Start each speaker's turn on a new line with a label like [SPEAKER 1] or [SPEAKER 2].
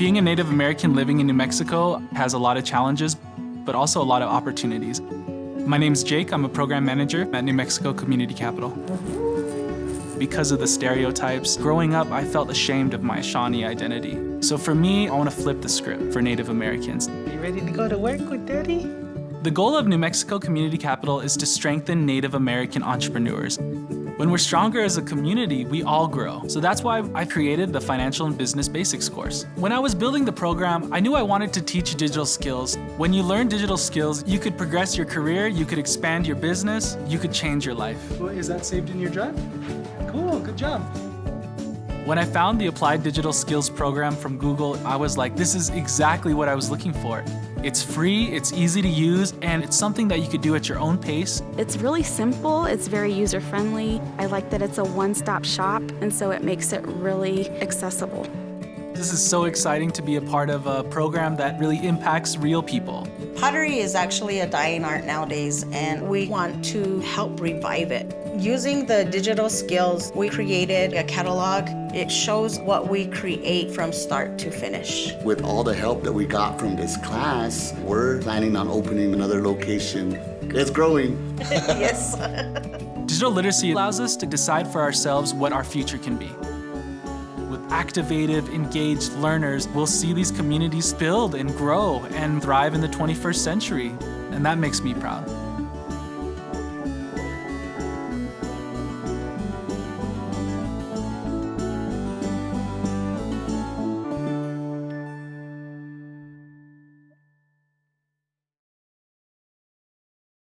[SPEAKER 1] Being a Native American living in New Mexico has a lot of challenges, but also a lot of opportunities. My name's Jake. I'm a program manager at New Mexico Community Capital. Because of the stereotypes, growing up, I felt ashamed of my Shawnee identity. So for me, I want to flip the script for Native Americans.
[SPEAKER 2] You ready to go to work with Daddy?
[SPEAKER 1] The goal of New Mexico Community Capital is to strengthen Native American entrepreneurs. When we're stronger as a community, we all grow. So that's why I created the Financial and Business Basics course. When I was building the program, I knew I wanted to teach digital skills. When you learn digital skills, you could progress your career, you could expand your business, you could change your life.
[SPEAKER 2] Well, is that saved in your drive? Cool, good job.
[SPEAKER 1] When I found the Applied Digital Skills program from Google, I was like, this is exactly what I was looking for. It's free, it's easy to use, and it's something that you could do at your own pace.
[SPEAKER 3] It's really simple, it's very user-friendly. I like that it's a one-stop shop, and so it makes it really accessible.
[SPEAKER 1] This is so exciting to be a part of a program that really impacts real people.
[SPEAKER 4] Pottery is actually a dying art nowadays, and we want to help revive it. Using the digital skills, we created a catalog. It shows what we create from start to finish.
[SPEAKER 5] With all the help that we got from this class, we're planning on opening another location. It's growing.
[SPEAKER 4] yes.
[SPEAKER 1] Digital literacy allows us to decide for ourselves what our future can be. With activated, engaged learners, we'll see these communities build and grow and thrive in the 21st century. And that makes me proud.